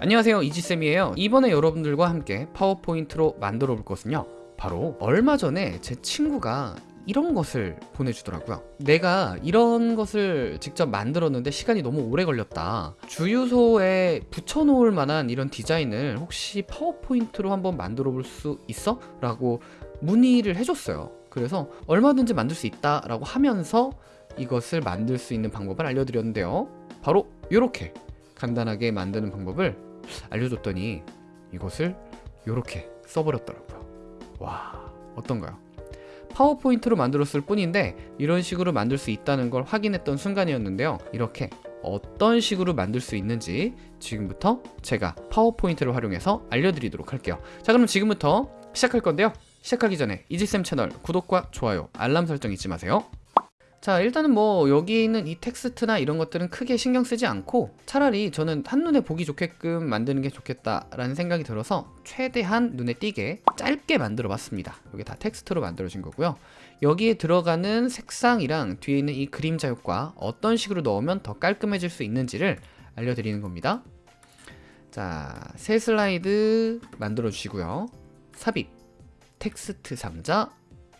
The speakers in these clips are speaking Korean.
안녕하세요. 이지쌤이에요. 이번에 여러분들과 함께 파워포인트로 만들어 볼 것은요. 바로 얼마 전에 제 친구가 이런 것을 보내주더라고요. 내가 이런 것을 직접 만들었는데 시간이 너무 오래 걸렸다. 주유소에 붙여놓을 만한 이런 디자인을 혹시 파워포인트로 한번 만들어 볼 수 있어? 라고 문의를 해줬어요. 그래서 얼마든지 만들 수 있다 라고 하면서 이것을 만들 수 있는 방법을 알려드렸는데요. 바로 이렇게 간단하게 만드는 방법을 알려줬더니 이것을 이렇게 써버렸더라고요. 와 어떤가요? 파워포인트로 만들었을 뿐인데 이런 식으로 만들 수 있다는 걸 확인했던 순간이었는데요. 이렇게 어떤 식으로 만들 수 있는지 지금부터 제가 파워포인트를 활용해서 알려드리도록 할게요. 자 그럼 지금부터 시작할 건데요. 시작하기 전에 이지쌤 채널 구독과 좋아요 알람 설정 잊지 마세요 자 일단은 뭐 여기 있는 이 텍스트나 이런 것들은 크게 신경 쓰지 않고 차라리 저는 한눈에 보기 좋게끔 만드는 게 좋겠다라는 생각이 들어서 최대한 눈에 띄게 짧게 만들어 봤습니다. 여기 다 텍스트로 만들어진 거고요. 여기에 들어가는 색상이랑 뒤에 있는 이 그림자 효과 어떤 식으로 넣으면 더 깔끔해질 수 있는지를 알려드리는 겁니다. 자 새 슬라이드 만들어 주시고요. 삽입 텍스트 상자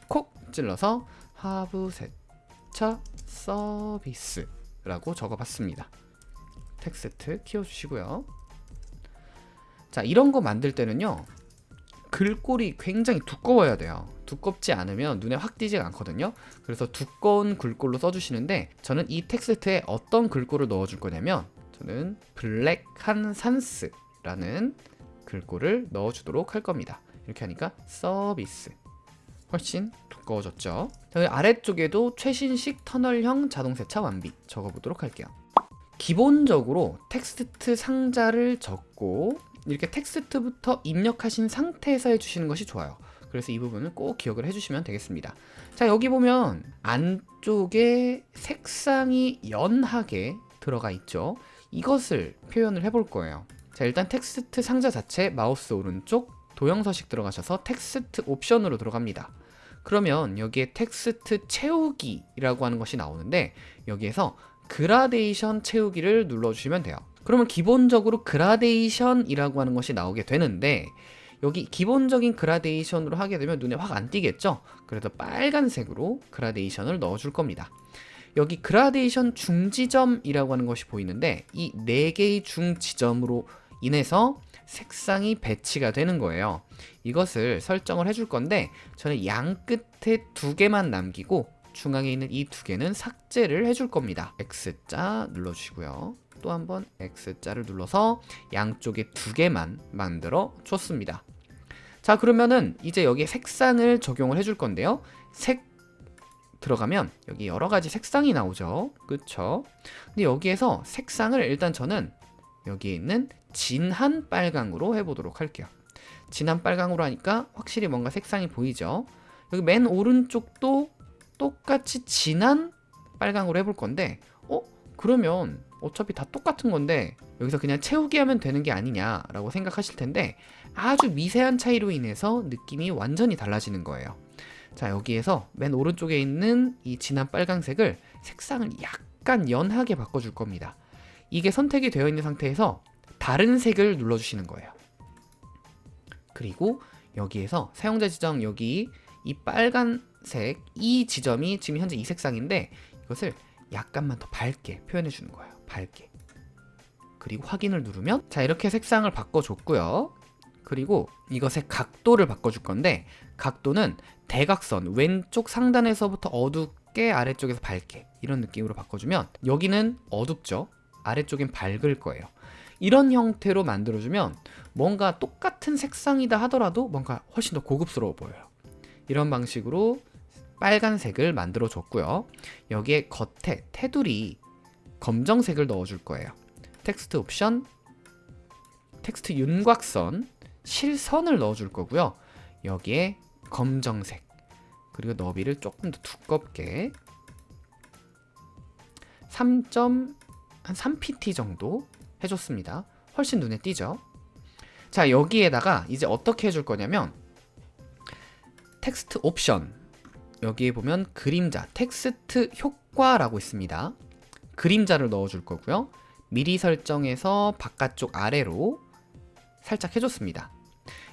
콕 찔러서 하부 셋 차 서비스라고 적어봤습니다. 텍스트 키워주시고요. 자 이런 거 만들 때는요 글꼴이 굉장히 두꺼워야 돼요 두껍지 않으면 눈에 확 띄지가 않거든요 그래서 두꺼운 글꼴로 써주시는데 저는 이 텍스트에 어떤 글꼴을 넣어줄 거냐면 저는 블랙 한 산스라는 글꼴을 넣어주도록 할 겁니다 이렇게 하니까 서비스 훨씬 두꺼워졌죠. 여기 아래쪽에도 최신식 터널형 자동세차 완비 적어보도록 할게요. 기본적으로 텍스트 상자를 적고 이렇게 텍스트부터 입력하신 상태에서 해주시는 것이 좋아요. 그래서 이 부분은 꼭 기억을 해주시면 되겠습니다. 자 여기 보면 안쪽에 색상이 연하게 들어가 있죠. 이것을 표현을 해볼 거예요. 자 일단 텍스트 상자 자체 마우스 오른쪽 도형 서식 들어가셔서 텍스트 옵션으로 들어갑니다 그러면 여기에 텍스트 채우기라고 하는 것이 나오는데 여기에서 그라데이션 채우기를 눌러주시면 돼요. 그러면 기본적으로 그라데이션이라고 하는 것이 나오게 되는데 여기 기본적인 그라데이션으로 하게 되면 눈에 확 안 띄겠죠? 그래서 빨간색으로 그라데이션을 넣어줄 겁니다. 여기 그라데이션 중지점이라고 하는 것이 보이는데 이 4개의 중지점으로 인해서 색상이 배치가 되는 거예요. 이것을 설정을 해줄 건데 저는 양 끝에 두 개만 남기고 중앙에 있는 이 두 개는 삭제를 해줄 겁니다. X자 눌러주시고요. 또 한번 X자를 눌러서 양쪽에 두 개만 만들어 줬습니다. 자 그러면은 이제 여기에 색상을 적용을 해줄 건데요. 색 들어가면 여기 여러 가지 색상이 나오죠. 그쵸? 근데 여기에서 색상을 일단 저는 여기에 있는 진한 빨강으로 해보도록 할게요. 진한 빨강으로 하니까 확실히 뭔가 색상이 보이죠? 여기 맨 오른쪽도 똑같이 진한 빨강으로 해볼 건데 어? 그러면 어차피 다 똑같은 건데 여기서 그냥 채우기 하면 되는 게 아니냐 라고 생각하실 텐데 아주 미세한 차이로 인해서 느낌이 완전히 달라지는 거예요. 자 여기에서 맨 오른쪽에 있는 이 진한 빨강색을 색상을 약간 연하게 바꿔줄 겁니다 이게 선택이 되어 있는 상태에서 다른 색을 눌러주시는 거예요. 그리고 여기에서 사용자 지정 여기 이 빨간색 이 지점이 지금 현재 이 색상인데 이것을 약간만 더 밝게 표현해 주는 거예요. 밝게. 그리고 확인을 누르면 자 이렇게 색상을 바꿔줬고요. 그리고 이것의 각도를 바꿔줄 건데 각도는 대각선 왼쪽 상단에서부터 어둡게 아래쪽에서 밝게 이런 느낌으로 바꿔주면 여기는 어둡죠 아래쪽엔 밝을 거예요. 이런 형태로 만들어주면 뭔가 똑같은 색상이다 하더라도 뭔가 훨씬 더 고급스러워 보여요. 이런 방식으로 빨간색을 만들어 줬고요. 여기에 겉에 테두리 검정색을 넣어 줄 거예요. 텍스트 옵션 텍스트 윤곽선 실선을 넣어 줄 거고요. 여기에 검정색 그리고 너비를 조금 더 두껍게. 3. 한 3pt 정도 해줬습니다 훨씬 눈에 띄죠 자 여기에다가 이제 어떻게 해줄 거냐면 텍스트 옵션 여기에 보면 그림자 텍스트 효과라고 있습니다 그림자를 넣어줄 거고요 미리 설정해서 바깥쪽 아래로 살짝 해줬습니다.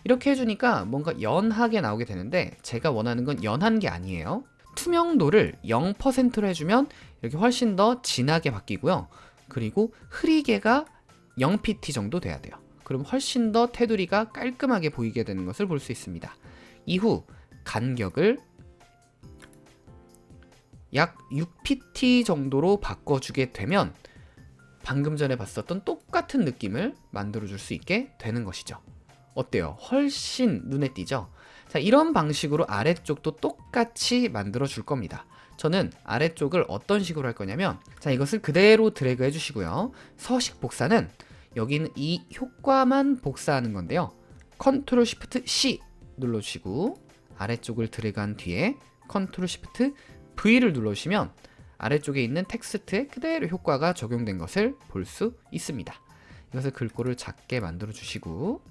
이렇게 해주니까 뭔가 연하게 나오게 되는데 제가 원하는 건 연한 게 아니에요. 투명도를 0%로 해주면 이렇게 훨씬 더 진하게 바뀌고요. 그리고 흐리게가 0pt 정도 돼야 돼요. 그럼 훨씬 더 테두리가 깔끔하게 보이게 되는 것을 볼 수 있습니다. 이후 간격을 약 6pt 정도로 바꿔주게 되면 방금 전에 봤었던 똑같은 느낌을 만들어줄 수 있게 되는 것이죠. 어때요? 훨씬 눈에 띄죠? 자, 이런 방식으로 아래쪽도 똑같이 만들어 줄 겁니다. 저는 아래쪽을 어떤 식으로 할 거냐면 자, 이것을 그대로 드래그 해 주시고요. 서식 복사는 여기는 이 효과만 복사하는 건데요. 컨트롤 시프트 C 눌러 주시고 아래쪽을 드래그한 뒤에 컨트롤 시프트 V를 눌러 주시면 아래쪽에 있는 텍스트에 그대로 효과가 적용된 것을 볼 수 있습니다. 이것을 글꼴을 작게 만들어 주시고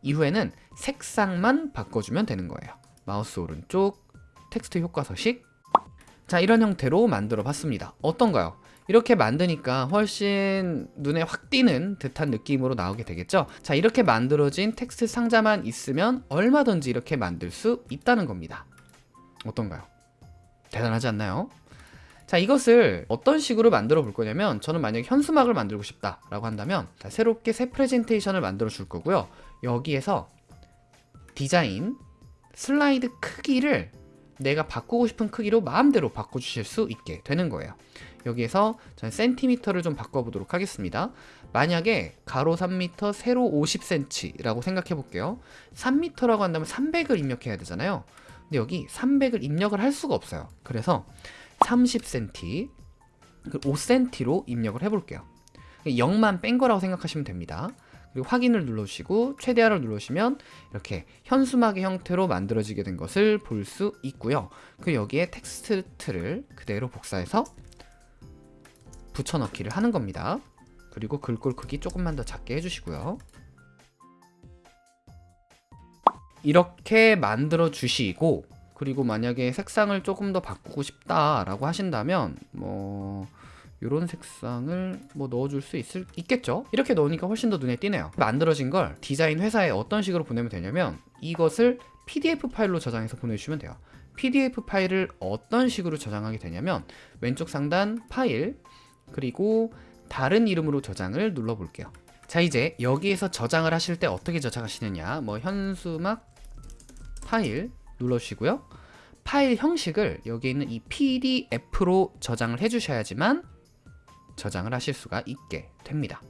이후에는 색상만 바꿔주면 되는 거예요. 마우스 오른쪽 텍스트 효과 서식 자 이런 형태로 만들어 봤습니다. 어떤가요? 이렇게 만드니까 훨씬 눈에 확 띄는 듯한 느낌으로 나오게 되겠죠? 자 이렇게 만들어진 텍스트 상자만 있으면 얼마든지 이렇게 만들 수 있다는 겁니다. 어떤가요? 대단하지 않나요? 자 이것을 어떤 식으로 만들어 볼 거냐면 저는 만약에 현수막을 만들고 싶다 라고 한다면 자, 새롭게 새 프레젠테이션을 만들어 줄 거고요 여기에서 디자인 슬라이드 크기를 내가 바꾸고 싶은 크기로 마음대로 바꿔주실 수 있게 되는 거예요. 여기에서 저는 센티미터를 좀 바꿔보도록 하겠습니다. 만약에 가로 3m, 세로 50cm 라고 생각해 볼게요. 3m라고 한다면 300을 입력해야 되잖아요. 근데 여기 300을 입력을 할 수가 없어요. 그래서 30cm 5cm로 입력을 해볼게요. 0만 뺀 거라고 생각하시면 됩니다 그리고 확인을 눌러주시고 최대화를 누르시면 이렇게 현수막의 형태로 만들어지게 된 것을 볼 수 있고요. 그리고 여기에 텍스트를 그대로 복사해서 붙여넣기를 하는 겁니다. 그리고 글꼴 크기 조금만 더 작게 해주시고요. 이렇게 만들어 주시고 그리고 만약에 색상을 조금 더 바꾸고 싶다라고 하신다면 뭐 이런 색상을 뭐 넣어줄 수 있을, 있겠죠? 이렇게 넣으니까 훨씬 더 눈에 띄네요. 만들어진 걸 디자인 회사에 어떤 식으로 보내면 되냐면 이것을 PDF 파일로 저장해서 보내주시면 돼요. PDF 파일을 어떤 식으로 저장하게 되냐면 왼쪽 상단 파일 그리고 다른 이름으로 저장을 눌러 볼게요. 자 이제 여기에서 저장을 하실 때 어떻게 저장하시느냐. 뭐 현수막 파일 눌러주시고요. 파일 형식을 여기 있는 이 PDF로 저장을 해주셔야지만 저장을 하실 수가 있게 됩니다.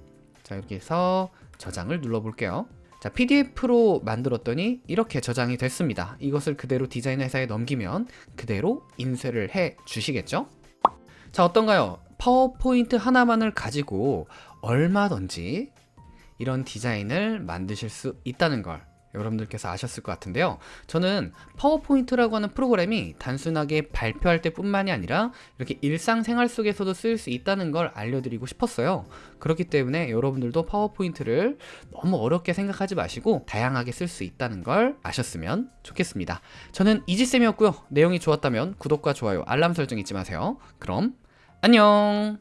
자 여기에서 저장을 눌러 볼게요. 자 PDF로 만들었더니 이렇게 저장이 됐습니다. 이것을 그대로 디자인 회사에 넘기면 그대로 인쇄를 해 주시겠죠? 자 어떤가요? 파워포인트 하나만을 가지고 얼마든지 이런 디자인을 만드실 수 있다는 걸 여러분들께서 아셨을 것 같은데요. 저는 파워포인트라고 하는 프로그램이 단순하게 발표할 때 뿐만이 아니라 이렇게 일상생활 속에서도 쓸 수 있다는 걸 알려드리고 싶었어요. 그렇기 때문에 여러분들도 파워포인트를 너무 어렵게 생각하지 마시고 다양하게 쓸 수 있다는 걸 아셨으면 좋겠습니다. 저는 이지쌤이었고요. 내용이 좋았다면 구독과 좋아요 알람 설정 잊지 마세요. 그럼 안녕